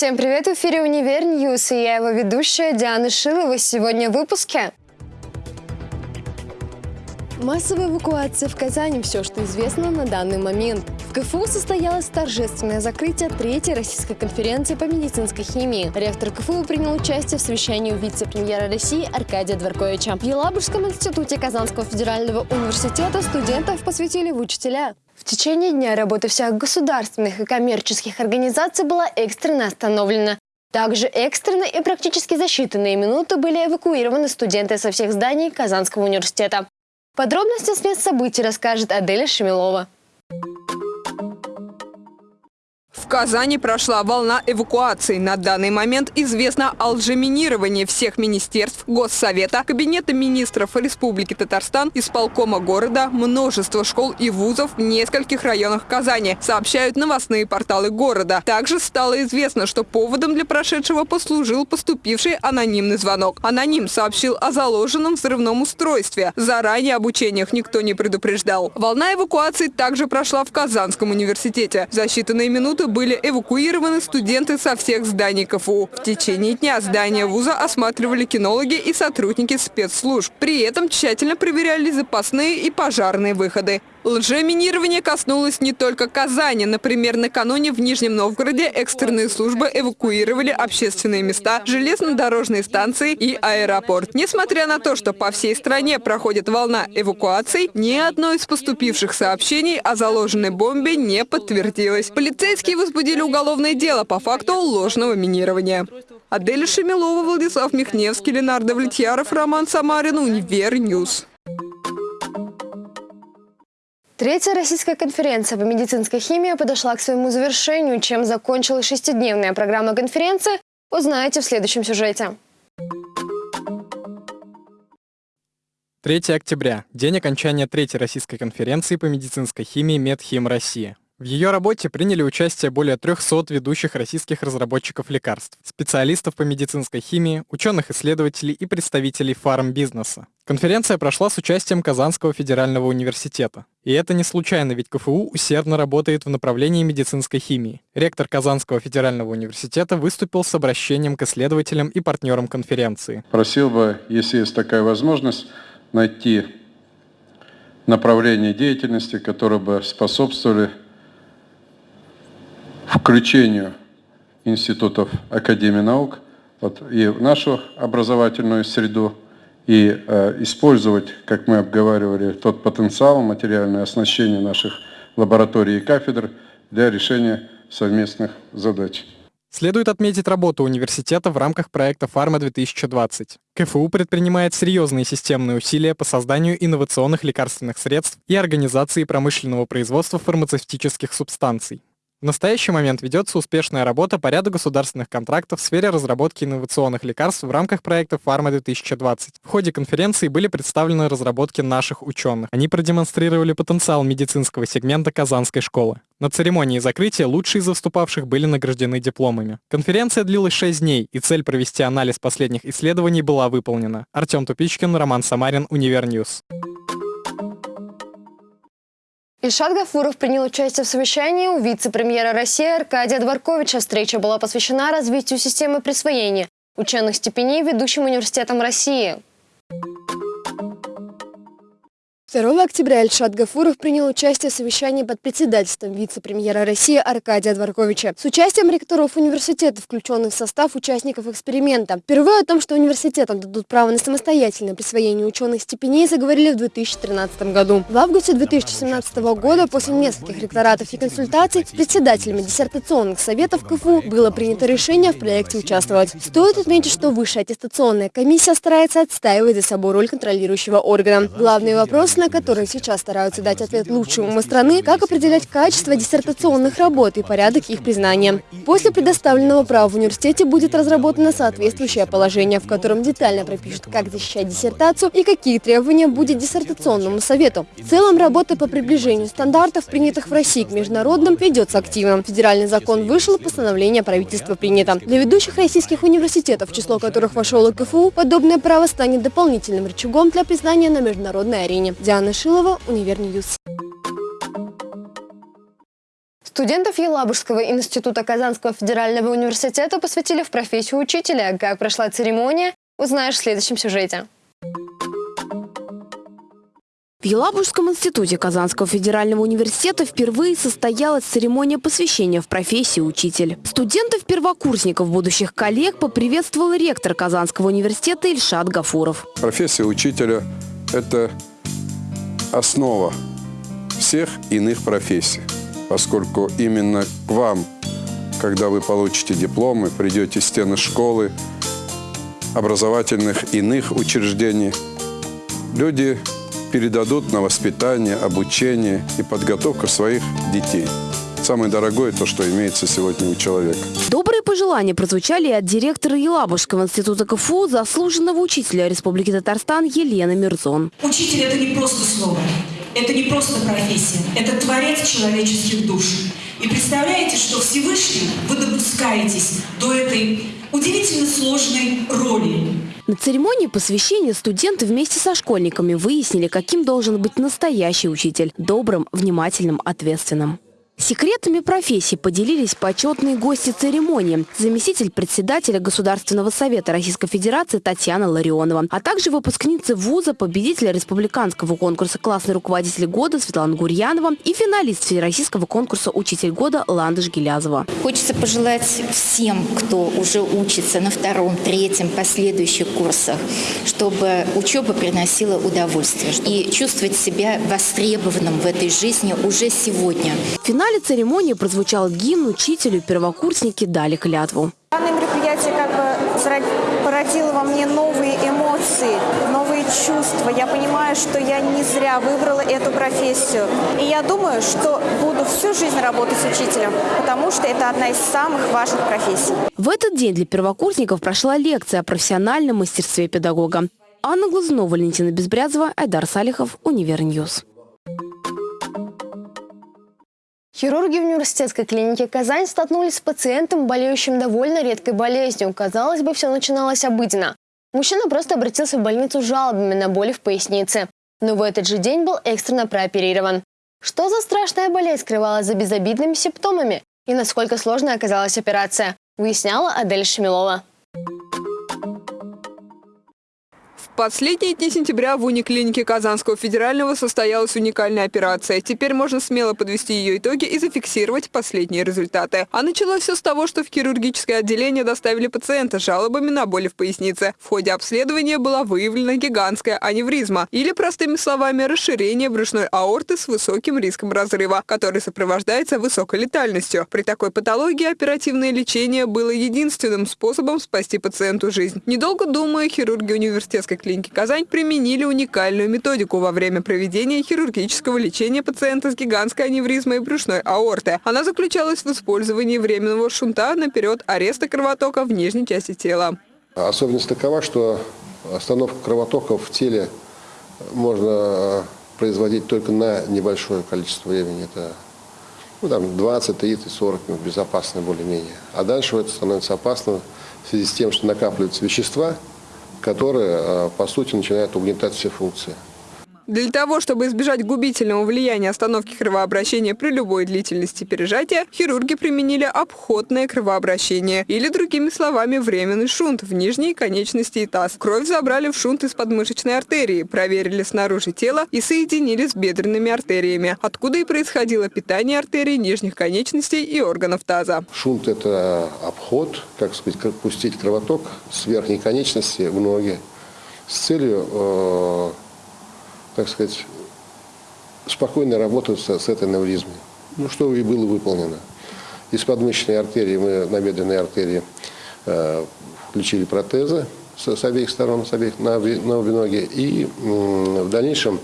Всем привет! В эфире «Универ News» и я его ведущая Диана Шилова. Сегодня в выпуске. Массовая эвакуация в Казани – все, что известно на данный момент. В КФУ состоялось торжественное закрытие третьей российской конференции по медицинской химии. Ректор КФУ принял участие в совещании вице-премьера России Аркадия Дворковича. В Елабужском институте Казанского федерального университета студентов посвятили в учителя. В течение дня работа всех государственных и коммерческих организаций была экстренно остановлена. Также экстренно и практически за считанные минуты были эвакуированы студенты со всех зданий Казанского университета. Подробности с мест событий расскажет Аделя Шемилова. Казани прошла волна эвакуации. На данный момент известно о лжеминировании всех министерств, Госсовета, Кабинета министров Республики Татарстан, исполкома города, множество школ и вузов в нескольких районах Казани, сообщают новостные порталы города. Также стало известно, что поводом для прошедшего послужил поступивший анонимный звонок. Аноним сообщил о заложенном взрывном устройстве. Заранее об учениях никто не предупреждал. Волна эвакуации также прошла в Казанском университете. За считанные минуты минуты были эвакуированы студенты со всех зданий КФУ. В течение дня здание вуза осматривали кинологи и сотрудники спецслужб. При этом тщательно проверяли запасные и пожарные выходы. Лжеминирование коснулось не только Казани. Например, накануне в Нижнем Новгороде экстренные службы эвакуировали общественные места, железнодорожные станции и аэропорт. Несмотря на то, что по всей стране проходит волна эвакуаций, ни одно из поступивших сообщений о заложенной бомбе не подтвердилось. Полицейские возбудили уголовное дело по факту ложного минирования. Адель Шемилова, Владислав Михневский, Ленардо Влетьяров, Роман Самарин, Универ News. Третья российская конференция по медицинской химии подошла к своему завершению. Чем закончилась шестидневная программа конференции, узнаете в следующем сюжете. 3 октября – день окончания Третьей российской конференции по медицинской химии «Медхим Россия». В ее работе приняли участие более 300 ведущих российских разработчиков лекарств, специалистов по медицинской химии, ученых-исследователей и представителей фармбизнеса. Конференция прошла с участием Казанского федерального университета. И это не случайно, ведь КФУ усердно работает в направлении медицинской химии. Ректор Казанского федерального университета выступил с обращением к исследователям и партнерам конференции. Просил бы, если есть такая возможность, найти направление деятельности, которые бы способствовали включению институтов Академии наук вот, и в нашу образовательную среду, и э, использовать, как мы обговаривали, тот потенциал, материальное оснащение наших лабораторий и кафедр для решения совместных задач. Следует отметить работу университета в рамках проекта «Фарма-2020». КФУ предпринимает серьезные системные усилия по созданию инновационных лекарственных средств и организации промышленного производства фармацевтических субстанций. В настоящий момент ведется успешная работа по ряду государственных контрактов в сфере разработки инновационных лекарств в рамках проекта «Фарма-2020». В ходе конференции были представлены разработки наших ученых. Они продемонстрировали потенциал медицинского сегмента Казанской школы. На церемонии закрытия лучшие из выступавших были награждены дипломами. Конференция длилась 6 дней, и цель провести анализ последних исследований была выполнена. Артем Тупичкин, Роман Самарин, Универ News. Ильшат Гафуров принял участие в совещании у вице-премьера России Аркадия Дворковича. Встреча была посвящена развитию системы присвоения ученых степеней ведущим университетом России. 2 октября Ильшат Гафуров принял участие в совещании под председательством вице-премьера России Аркадия Дворковича с участием ректоров университета, включенных в состав участников эксперимента. Впервые о том, что университетам дадут право на самостоятельное присвоение ученых степеней, заговорили в 2013 году. В августе 2017 года, после нескольких ректоратов и консультаций с председателями диссертационных советов КФУ, было принято решение в проекте участвовать. Стоит отметить, что высшая аттестационная комиссия старается отстаивать за собой роль контролирующего органа. Главный вопрос на которые сейчас стараются дать ответ лучшие умы страны, как определять качество диссертационных работ и порядок их признания. После предоставленного права в университете будет разработано соответствующее положение, в котором детально пропишут, как защищать диссертацию и какие требования будет диссертационному совету. В целом, работа по приближению стандартов, принятых в России к международным, ведется активно. Федеральный закон вышел, постановление правительства принято. Для ведущих российских университетов, в число которых вошел и КФУ, подобное право станет дополнительным рычагом для признания на международной арене. Диана Шилова, Универ News. Студентов Елабужского института Казанского федерального университета посвятили в профессию учителя. Как прошла церемония, узнаешь в следующем сюжете. В Елабужском институте Казанского федерального университета впервые состоялась церемония посвящения в профессию учитель. Студентов-первокурсников, будущих коллег, поприветствовал ректор Казанского университета Ильшат Гафуров. Профессия учителя – это основа всех иных профессий, поскольку именно к вам, когда вы получите дипломы, придете стены школы, образовательных иных учреждений, люди передадут на воспитание, обучение и подготовку своих детей. Самое дорогое то, что имеется сегодня у человека. Добрые пожелания прозвучали и от директора Елабужского института КФУ, заслуженного учителя Республики Татарстан Елены Мирзон. Учитель – это не просто слово, это не просто профессия, это творец человеческих душ. И представляете, что Всевышний вы допускаетесь до этой удивительно сложной роли. На церемонии посвящения студенты вместе со школьниками выяснили, каким должен быть настоящий учитель – добрым, внимательным, ответственным. Секретами профессии поделились почетные гости церемонии, заместитель председателя Государственного совета Российской Федерации Татьяна Ларионова, а также выпускницы вуза, победителя республиканского конкурса «Классный руководитель года» Светлана Гурьянова и финалист всероссийского конкурса «Учитель года» Ландыш Гелязова. Хочется пожелать всем, кто уже учится на втором, третьем, последующих курсах, чтобы учеба приносила удовольствие и чувствовать себя востребованным в этой жизни уже сегодня. Финаль финале церемонии прозвучал гимн, учителю первокурсники дали клятву. Данное мероприятие как бы породило во мне новые эмоции, новые чувства. Я понимаю, что я не зря выбрала эту профессию. И я думаю, что буду всю жизнь работать учителем, потому что это одна из самых важных профессий. В этот день для первокурсников прошла лекция о профессиональном мастерстве педагога. Анна Глазунова, Валентина Безбрязова, Айдар Салихов, Универ News. Хирурги в университетской клинике Казань столкнулись с пациентом, болеющим довольно редкой болезнью. Казалось бы, все начиналось обыденно. Мужчина просто обратился в больницу с жалобами на боли в пояснице. Но в этот же день был экстренно прооперирован. Что за страшная болезнь скрывалась за безобидными симптомами? И насколько сложной оказалась операция, выясняла Адель Шемилова последние дни сентября в униклинике Казанского федерального состоялась уникальная операция. Теперь можно смело подвести ее итоги и зафиксировать последние результаты. А началось все с того, что в хирургическое отделение доставили пациента с жалобами на боли в пояснице. В ходе обследования была выявлена гигантская аневризма, или, простыми словами, расширение брюшной аорты с высоким риском разрыва, который сопровождается высокой летальностью. При такой патологии оперативное лечение было единственным способом спасти пациенту жизнь. Недолго думая, хирурги университетской клиники клиники «Казань» применили уникальную методику во время проведения хирургического лечения пациента с гигантской аневризмой брюшной аорты. Она заключалась в использовании временного шунта наперед ареста кровотока в нижней части тела. Особенность такова, что остановку кровотока в теле можно производить только на небольшое количество времени. Это ну, там 20, 30, 40 минут, безопасно более-менее. А дальше это становится опасно в связи с тем, что накапливаются вещества, которые, э, по сути, начинают угнетать все функции. Для того, чтобы избежать губительного влияния остановки кровообращения при любой длительности пережатия, хирурги применили обходное кровообращение, или, другими словами, временный шунт в нижней конечности и таз. Кровь забрали в шунт из подмышечной артерии, проверили снаружи тела и соединили с бедренными артериями, откуда и происходило питание артерий нижних конечностей и органов таза. Шунт – это обход, как сказать, пустить кровоток с верхней конечности в ноги с целью э, так сказать, спокойно работать с, этой аневризмой. Ну, что и было выполнено. Из подмышечной артерии мы на бедренной артерии э, включили протезы с, с обеих сторон, с обеих, на, на обе ноги. И э, в дальнейшем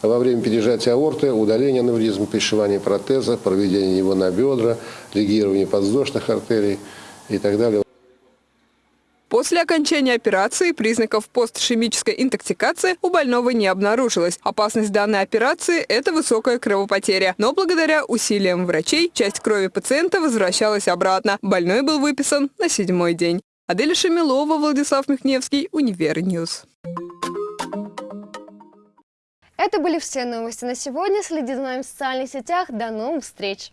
во время пережатия аорты, удаления аневризма, пришивания протеза, проведения его на бедра, лигирования подвздошных артерий и так далее. После окончания операции признаков постишемической интоксикации у больного не обнаружилось. Опасность данной операции – это высокая кровопотеря. Но благодаря усилиям врачей часть крови пациента возвращалась обратно. Больной был выписан на седьмой день. Адель Шамилова, Владислав Михневский, Универ News. Это были все новости на сегодня. Следите за нами в социальных сетях. До новых встреч!